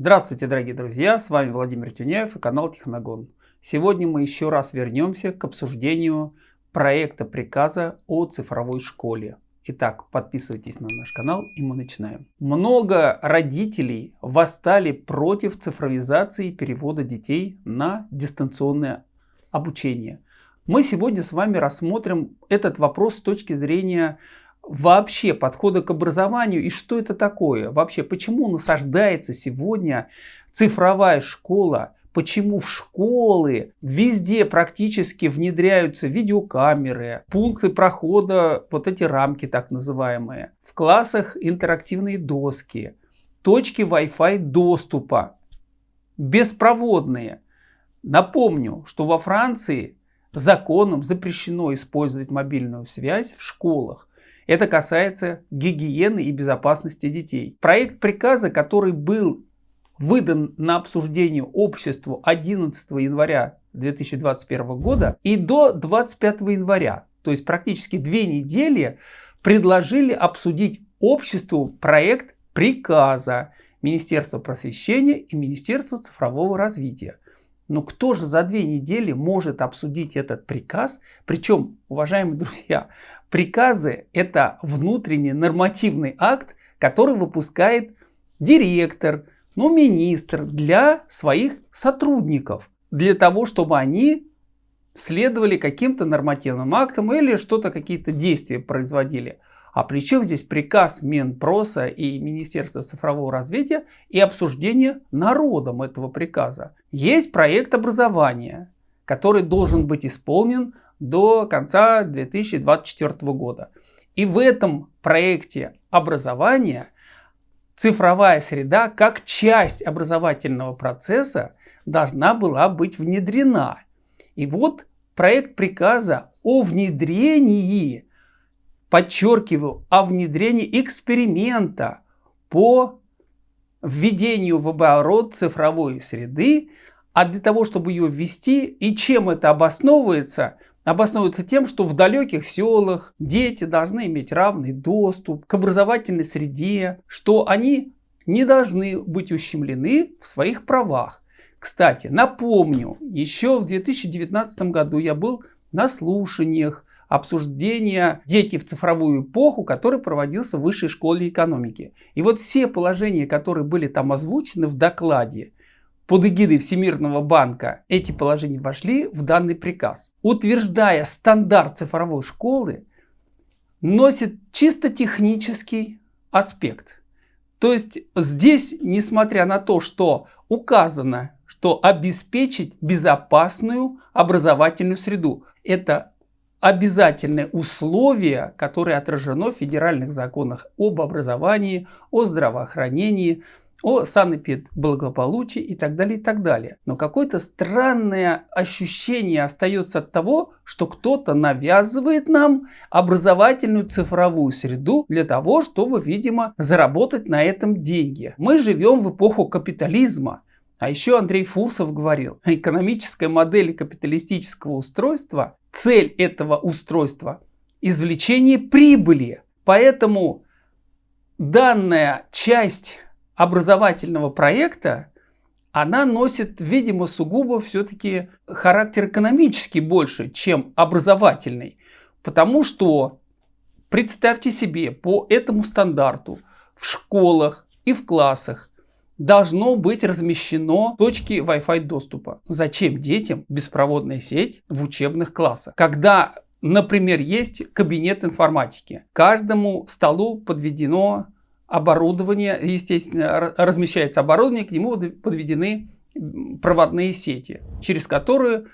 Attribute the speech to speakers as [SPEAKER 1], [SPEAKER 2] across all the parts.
[SPEAKER 1] Здравствуйте, дорогие друзья! С вами Владимир Тюняев и канал Техногон. Сегодня мы еще раз вернемся к обсуждению проекта приказа о цифровой школе. Итак, подписывайтесь на наш канал и мы начинаем. Много родителей восстали против цифровизации и перевода детей на дистанционное обучение. Мы сегодня с вами рассмотрим этот вопрос с точки зрения вообще подхода к образованию и что это такое? Вообще, почему насаждается сегодня цифровая школа? Почему в школы везде практически внедряются видеокамеры, пункты прохода, вот эти рамки так называемые. В классах интерактивные доски, точки Wi-Fi доступа, беспроводные. Напомню, что во Франции законом запрещено использовать мобильную связь в школах. Это касается гигиены и безопасности детей. Проект приказа, который был выдан на обсуждение обществу 11 января 2021 года и до 25 января, то есть практически две недели, предложили обсудить обществу проект приказа Министерства просвещения и Министерства цифрового развития. Но кто же за две недели может обсудить этот приказ? Причем, уважаемые друзья, приказы это внутренний нормативный акт, который выпускает директор, ну, министр для своих сотрудников. Для того, чтобы они следовали каким-то нормативным актам или что-то, какие-то действия производили. А при чем здесь приказ Минпроса и Министерства цифрового развития и обсуждение народом этого приказа? Есть проект образования, который должен быть исполнен до конца 2024 года. И в этом проекте образования цифровая среда как часть образовательного процесса должна была быть внедрена. И вот проект приказа о внедрении подчеркиваю, о внедрении эксперимента по введению в оборот цифровой среды, а для того, чтобы ее ввести, и чем это обосновывается, обосновывается тем, что в далеких селах дети должны иметь равный доступ к образовательной среде, что они не должны быть ущемлены в своих правах. Кстати, напомню, еще в 2019 году я был на слушаниях обсуждения «Дети в цифровую эпоху», который проводился в Высшей школе экономики. И вот все положения, которые были там озвучены в докладе, под эгидой Всемирного банка эти положения вошли в данный приказ. Утверждая стандарт цифровой школы, носит чисто технический аспект. То есть здесь, несмотря на то, что указано, что обеспечить безопасную образовательную среду, это обязательное условие, которое отражено в федеральных законах об образовании, о здравоохранении, о санэпидблагополучии и так далее, и так далее. Но какое-то странное ощущение остается от того, что кто-то навязывает нам образовательную цифровую среду для того, чтобы, видимо, заработать на этом деньги. Мы живем в эпоху капитализма. А еще Андрей Фурсов говорил, экономическая модель капиталистического устройства, цель этого устройства – извлечение прибыли. Поэтому данная часть образовательного проекта, она носит, видимо, сугубо все-таки характер экономический больше, чем образовательный. Потому что, представьте себе, по этому стандарту в школах и в классах должно быть размещено точки Wi-Fi доступа. Зачем детям беспроводная сеть в учебных классах? Когда, например, есть кабинет информатики, каждому столу подведено оборудование, естественно, размещается оборудование, к нему подведены проводные сети, через которые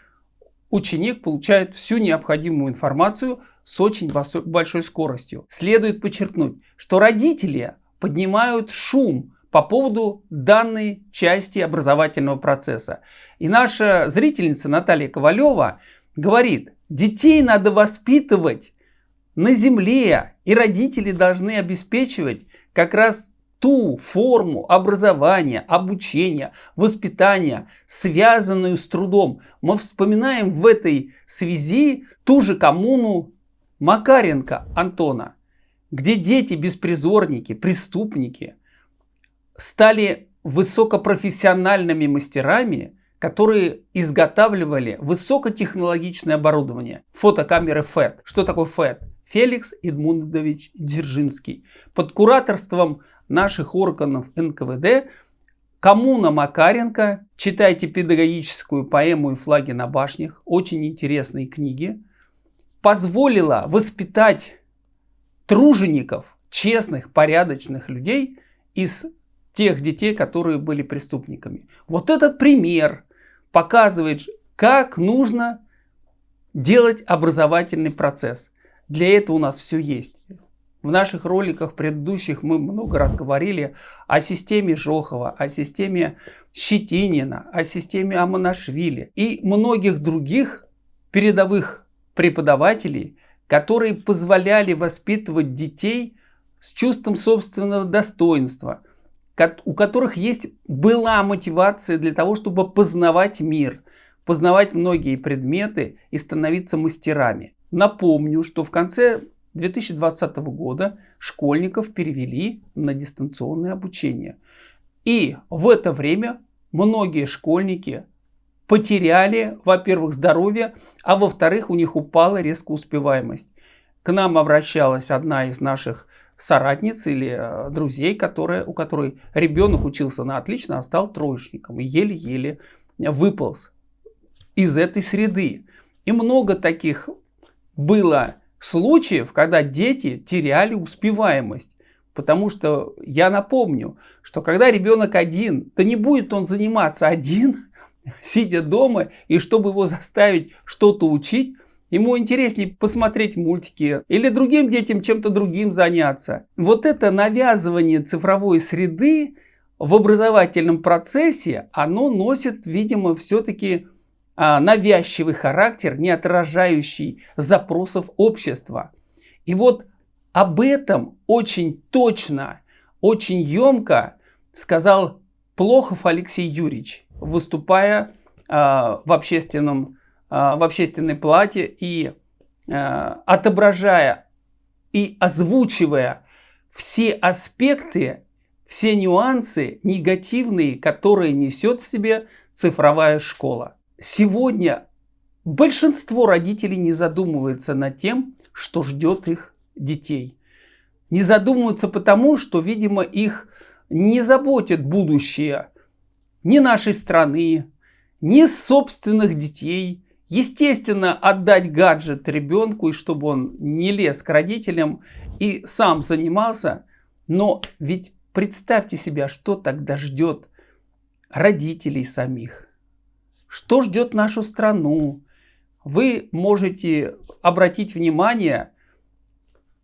[SPEAKER 1] ученик получает всю необходимую информацию с очень большой скоростью. Следует подчеркнуть, что родители поднимают шум по поводу данной части образовательного процесса. И наша зрительница Наталья Ковалева говорит, детей надо воспитывать на земле, и родители должны обеспечивать как раз ту форму образования, обучения, воспитания, связанную с трудом. Мы вспоминаем в этой связи ту же коммуну Макаренко Антона, где дети-беспризорники, преступники – стали высокопрофессиональными мастерами, которые изготавливали высокотехнологичное оборудование. Фотокамеры ФЭД. Что такое ФЭД? Феликс Эдмундович Дзержинский. Под кураторством наших органов НКВД Коммуна Макаренко, читайте педагогическую поэму и флаги на башнях, очень интересные книги, позволила воспитать тружеников, честных, порядочных людей из тех детей, которые были преступниками. Вот этот пример показывает, как нужно делать образовательный процесс. Для этого у нас все есть. В наших роликах предыдущих мы много раз говорили о системе Жохова, о системе Щетинина, о системе Аманашвили и многих других передовых преподавателей, которые позволяли воспитывать детей с чувством собственного достоинства, у которых есть была мотивация для того, чтобы познавать мир, познавать многие предметы и становиться мастерами. Напомню, что в конце 2020 года школьников перевели на дистанционное обучение. И в это время многие школьники потеряли, во-первых, здоровье, а во-вторых, у них упала резко успеваемость. К нам обращалась одна из наших соратниц или э, друзей, которая, у которой ребенок учился на отлично, а стал троечником и еле-еле выполз из этой среды. И много таких было случаев, когда дети теряли успеваемость. Потому что я напомню, что когда ребенок один, то не будет он заниматься один, сидя дома, и чтобы его заставить что-то учить, ему интереснее посмотреть мультики или другим детям чем-то другим заняться. Вот это навязывание цифровой среды в образовательном процессе, оно носит, видимо, все-таки а, навязчивый характер, не отражающий запросов общества. И вот об этом очень точно, очень емко сказал Плохов Алексей Юрьевич, выступая а, в, общественном, в общественной плате и отображая и озвучивая все аспекты, все нюансы негативные, которые несет в себе цифровая школа сегодня большинство родителей не задумывается над тем, что ждет их детей. Не задумываются потому, что, видимо, их не заботит будущее ни нашей страны, ни собственных детей. Естественно, отдать гаджет ребенку, и чтобы он не лез к родителям и сам занимался. Но ведь представьте себя, что тогда ждет родителей самих. Что ждет нашу страну? Вы можете обратить внимание,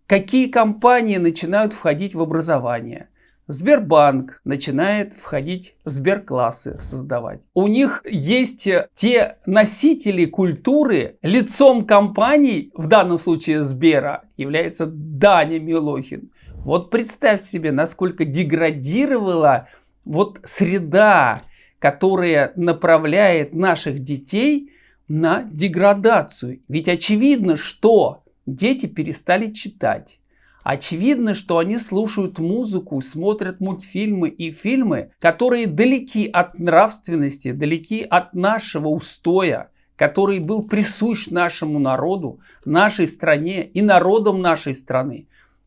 [SPEAKER 1] какие компании начинают входить в образование. Сбербанк начинает входить сберклассы создавать. У них есть те носители культуры, лицом компаний, в данном случае Сбера, является Даня Милохин. Вот представьте себе, насколько деградировала вот среда которая направляет наших детей на деградацию. Ведь очевидно, что дети перестали читать. Очевидно, что они слушают музыку, смотрят мультфильмы и фильмы, которые далеки от нравственности, далеки от нашего устоя, который был присущ нашему народу, нашей стране и народам нашей страны,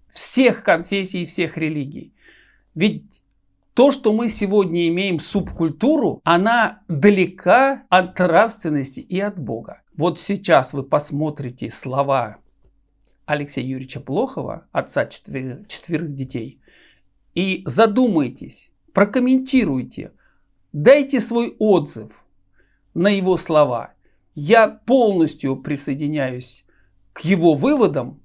[SPEAKER 1] всех конфессий и всех религий. Ведь то, что мы сегодня имеем субкультуру, она далека от нравственности и от Бога. Вот сейчас вы посмотрите слова Алексея Юрьевича Плохова, отца четверых, четверых детей, и задумайтесь, прокомментируйте, дайте свой отзыв на его слова. Я полностью присоединяюсь к его выводам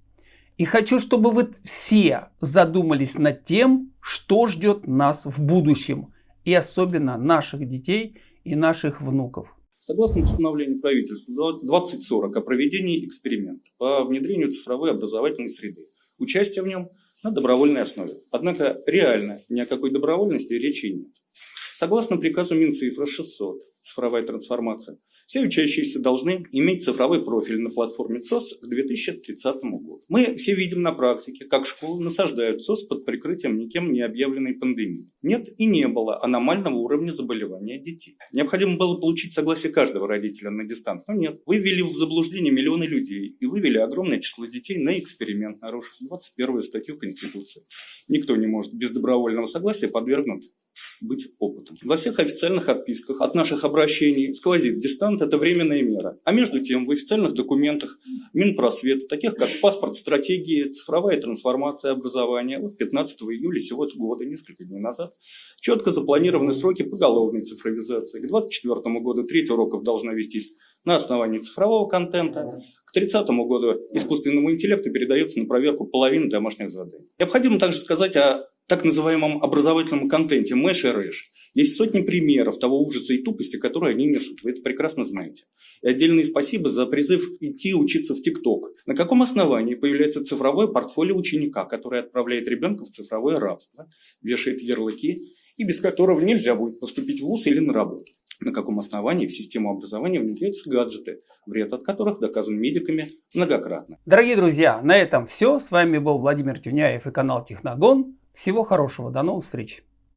[SPEAKER 1] и хочу, чтобы вы все задумались над тем, что ждет нас в будущем. И особенно наших детей и наших внуков.
[SPEAKER 2] Согласно постановлению правительства 2040 о проведении эксперимента по внедрению цифровой образовательной среды, участие в нем на добровольной основе. Однако реально ни о какой добровольности речи нет. Согласно приказу Минцифры 600 «Цифровая трансформация», Все учащиеся должны иметь цифровой профиль на платформе ЦОС к 2030 году. Мы все видим на практике, как школы насаждают ЦОС под прикрытием никем не объявленной пандемии. Нет и не было аномального уровня заболевания детей. Необходимо было получить согласие каждого родителя на дистант, но нет. Вы ввели в заблуждение миллионы людей и вывели огромное число детей на эксперимент, нарушив 21 статью Конституции. Никто не может без добровольного согласия подвергнуть быть опытом. Во всех официальных отписках от наших обращений сквозит дистант – это временная мера. А между тем в официальных документах Минпросвета, таких как паспорт стратегии, цифровая трансформация образования, вот 15 июля сего года, несколько дней назад, четко запланированы сроки поголовной цифровизации. К 2024 году треть уроков должна вестись на основании цифрового контента. К 30 году искусственному интеллекту передается на проверку половины домашних заданий. Необходимо также сказать о так называемом образовательном контенте Мэш и Рэш. Есть сотни примеров того ужаса и тупости, которые они несут. Вы это прекрасно знаете. И отдельное спасибо за призыв идти учиться в ТикТок. На каком основании появляется цифровое портфолио ученика, который отправляет ребенка в цифровое рабство, вешает ярлыки, и без которого нельзя будет поступить в ВУЗ или на работу? На каком основании в систему образования внедряются гаджеты, вред от которых доказан медиками многократно.
[SPEAKER 1] Дорогие друзья, на этом все. С вами был Владимир Тюняев и канал Техногон. Всего хорошего, до новых встреч!